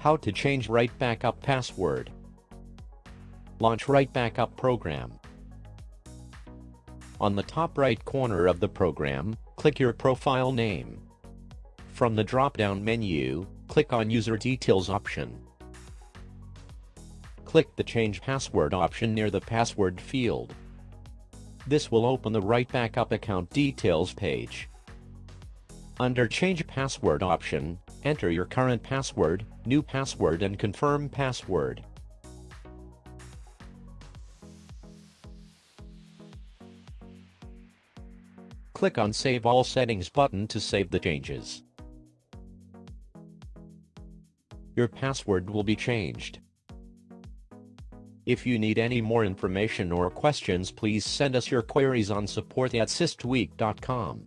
How to change Right Backup password. Launch Right Backup program. On the top right corner of the program, click your profile name. From the drop-down menu, click on User Details option. Click the Change Password option near the password field. This will open the Right Backup account details page. Under Change Password option, enter your current password, new password and confirm password. Click on Save All Settings button to save the changes. Your password will be changed. If you need any more information or questions please send us your queries on support at systweak.com.